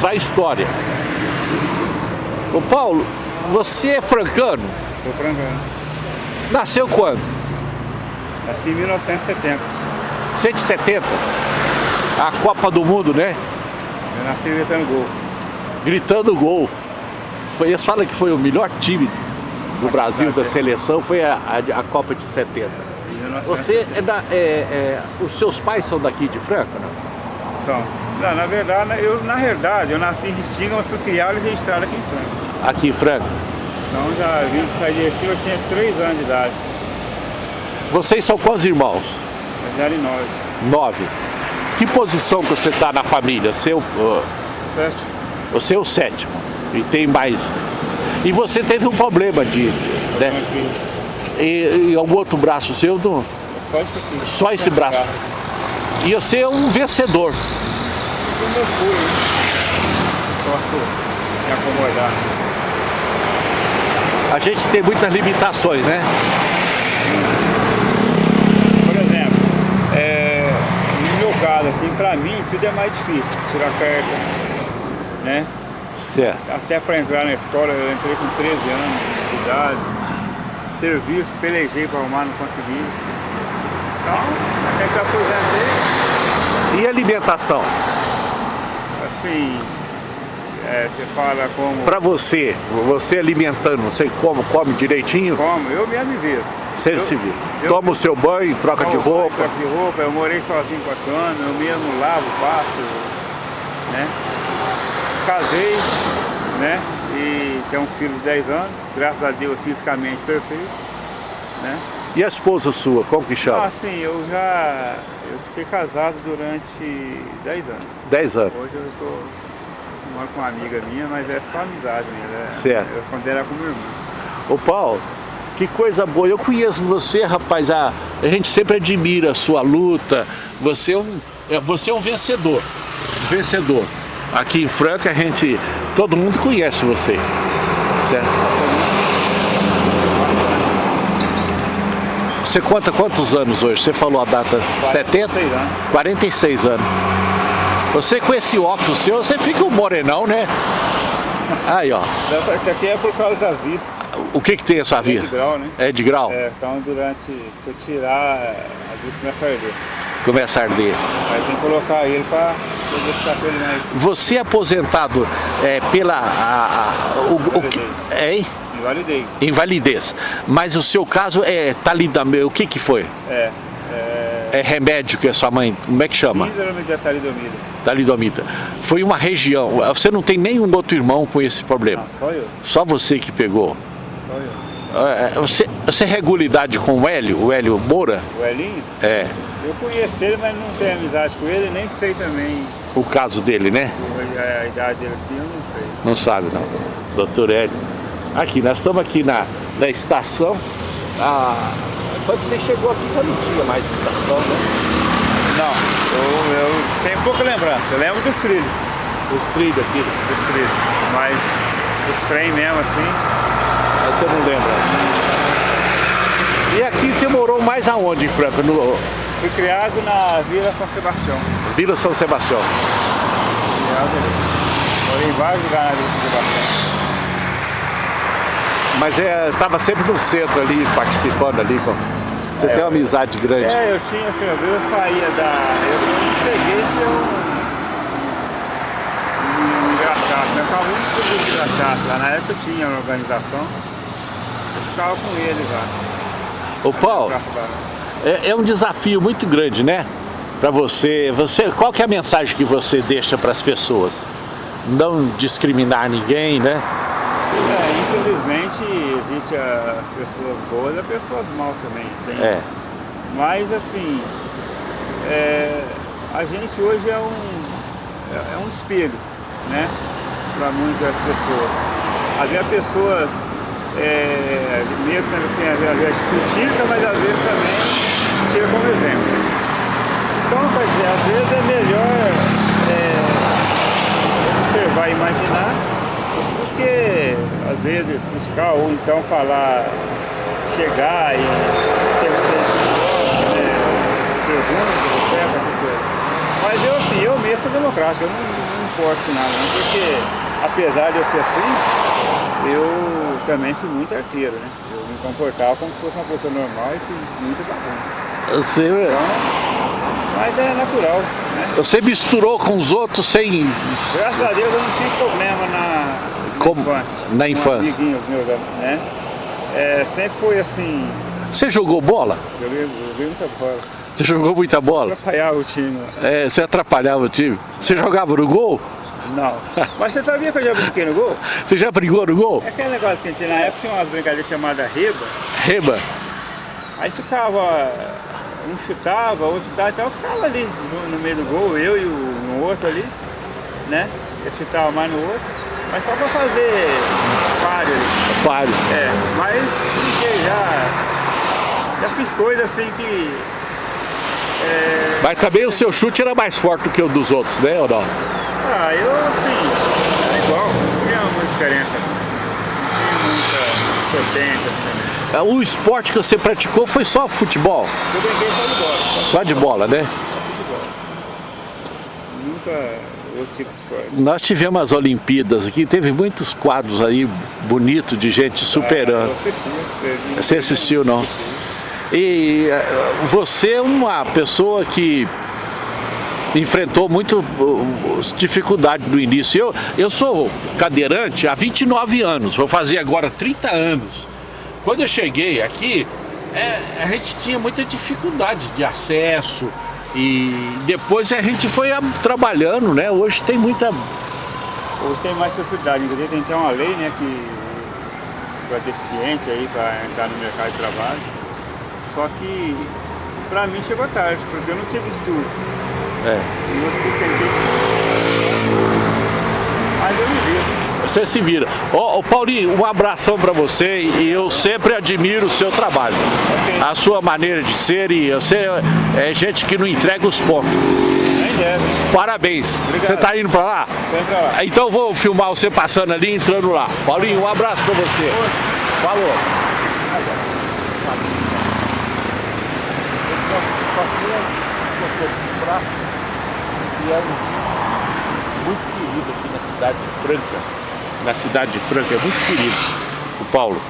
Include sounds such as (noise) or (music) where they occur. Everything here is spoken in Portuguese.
da história. Ô Paulo, você é francano? Sou francano. Nasceu quando? Nasci em 1970. 170? A Copa do Mundo, né? Eu nasci gritando gol. Gritando gol. Foi, eles falam que foi o melhor time do Brasil, da seleção, foi a, a, a Copa de 70. Você é da, é, é, os seus pais são daqui de Franca, não? São. Não, na verdade, eu, na verdade, eu nasci em Restinga, mas fui criado e registrado aqui em Franca. Aqui em Franca? Então já vim sair de Restinga, eu tinha 3 anos de idade. Vocês são quantos irmãos? Eu já era em 9. Nove. Que posição que você está na família? Seu, uh, Certo? você é o sétimo. E tem mais. E você teve um problema de. Né? E, e o outro braço seu, do, Só isso aqui. só esse braço. E você é um vencedor. Meus pulos, né? Posso me acomodar. A gente tem muitas limitações, né? Por exemplo, é, no meu caso, assim, pra mim, tudo é mais difícil. Tirar carta, né? Certo. Até para entrar na escola, eu entrei com 13 anos de idade. Serviço, pelejei para arrumar, não consegui. Então, até que eu aposentei, E alimentação? Assim, é, você fala como, Para você, você alimentando, você come, come direitinho? como, eu mesmo me viro. Você Eu- se vira. eu- Toma o seu banho, troca de roupa. troco de roupa, eu morei sozinho com a cana, eu mesmo lavo, passo, né? Casei, né? E tenho um filho de 10 anos, graças a Deus fisicamente perfeito, né? E a esposa sua, como que Ah, chama? sim, eu já eu fiquei casado durante 10 anos. 10 anos. Hoje eu tô moro com uma amiga minha, mas é só amizade mesmo. É, Certo. Eu considero como irmão. Ô Paulo, que coisa boa. Eu conheço você, rapaz. A, a gente sempre admira a sua luta. Você é um, é, você é um vencedor. Vencedor. Aqui em Franca a gente. Todo mundo conhece você. Certo? Você conta quantos anos hoje? Você falou a data 70? 46 anos. 46 anos. Você com esse óculos seu, você fica um morenão, né? Aí, ó. Isso aqui é por causa das vistas. O que que tem a sua É de grau, né? É de grau? É, então durante. Se eu tirar, a vista começa a arder. Começa a arder. Aí tem que colocar ele pra poder ficar com ele mais Você é aposentado é, pela a, a- o, o é, hein? Invalidez. invalidez, mas o seu caso é talidomida. O que que foi? É. É. É remédio que a sua mãe, como é que chama? Síndrome de talidomida. Talidomida. Foi uma região. Você não tem nenhum outro irmão com esse problema. Não, só eu. Só você que pegou. Só eu. É, Você, você regula idade com o Hélio, o Hélio Moura? O Elinho, É, eu conheço ele, mas não tenho amizade com ele, nem sei também o caso dele, né? a, a idade dele assim, eu não sei. Não sabe não. Doutor Hélio. Aqui, nós estamos aqui na, na estação. Ah, quando você chegou aqui já não tinha mais estação, né? Não, eu, eu tenho pouca lembrança. Eu lembro dos trilhos, Os trilhos aqui. dos trilhos. Mas os trem mesmo assim, Mas você não lembra. E aqui você morou mais aonde em Franca? No fui criado na Vila São Sebastião. Vila São Sebastião. Criado. Morei em vários lugares na Vila São Sebastião. Mas é, estava sempre no centro ali, participando ali. Com... Você É, tem uma amizade grande. É, eu tinha assim, eu saía da. Eu cheguei um. um engraxato, né? Eu ficava muito feliz de engraxato. Lá na época eu tinha uma organização. Eu ficava com eles lá. Ô Paulo, é, é um desafio muito grande, né? Para você, você. Qual que é a mensagem que você deixa para as pessoas? Não discriminar ninguém, né? É, infelizmente existe as pessoas boas e as pessoas maus também. Tem. É. Mas assim, é, a gente hoje é um, é, é um espelho, né? Para muitas pessoas. Havia pessoas, é, mesmo assim, às vezes critica, mas às vezes também tira como exemplo. Então, quer dizer, às vezes é melhor é, observar e imaginar às vezes criticar ou então falar, chegar e ter gosta, né, pergunta, etc, essas coisas. Mas eu assim, eu mesmo sou democrático, eu não, não importo com nada, não, porque apesar de eu ser assim, eu também fui muito arteiro, né? Eu me comportava como se fosse uma pessoa normal e fui muito bagunça. Você, Então, mas é natural, né? você misturou com os outros sem... Graças a Deus eu não tive problema na, na Como? infância. Na infância. meus, né? É, sempre foi assim, Você jogou bola? joguei, joguei muita bola. Você jogou muita bola? Atrapalhava o time. É, você atrapalhava o time? Você jogava no gol? Não. Mas você sabia que eu já brinquei no gol? (laughs) Você já brigou no gol? É aquele negócio que a gente tinha na época, tinha umas brincadeiras chamadas reba. Reba? Aí ficava, um chutava, outro chutava, então eu ficava ali no, no meio do gol, eu e o um outro ali, né? Eu chutava mais no outro, mas só pra fazer páreo. Vários. É, mas brinquei já, já fiz coisas assim que... é, Mas também o seu chute era mais forte do que o dos outros, né, ou não? ah, eu assim, era igual, não tinha muita diferença. Não tinha muita potência também. O esporte que você praticou foi só futebol? Eu brinquei só de bola, só Só de bola, né? Nunca outro tipo de esporte. Nós tivemos as Olimpíadas aqui, teve muitos quadros aí bonitos de gente superando. Ah, Você assistiu, não? E eh, você é uma pessoa que enfrentou muito dificuldade no início. Eu, eu sou cadeirante há 29 anos, vou fazer agora 30 anos. Quando eu cheguei aqui, é, a gente tinha muita dificuldade de acesso e depois a gente foi trabalhando, né? Hoje tem muita... Hoje tem mais facilidade, inclusive tem até uma lei, né, que para deficiente aí, para entrar no mercado de trabalho. Só que para mim chegou tarde, porque eu não tive estudo. É. E eu estudo. Mas eu me vi. Você se vira. Ô, ô, Paulinho, um abração pra você e eu sempre admiro o seu trabalho. A sua maneira de ser e você é gente que não entrega os pontos. Parabéns. Obrigado. Você tá indo pra lá? Pra lá. Então vou filmar você passando ali e entrando lá. Paulinho, um abraço pra você. Falou. E é muito querido aqui na cidade de Franca. Na cidade de Franca, é muito querido o Paulo.